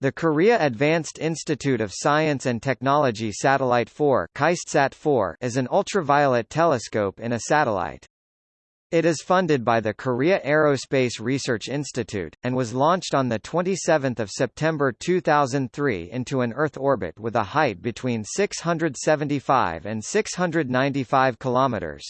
The Korea Advanced Institute of Science and Technology Satellite 4 KAISTSAT-4 is an ultraviolet telescope in a satellite. It is funded by the Korea Aerospace Research Institute, and was launched on 27 September 2003 into an Earth orbit with a height between 675 and 695 kilometers.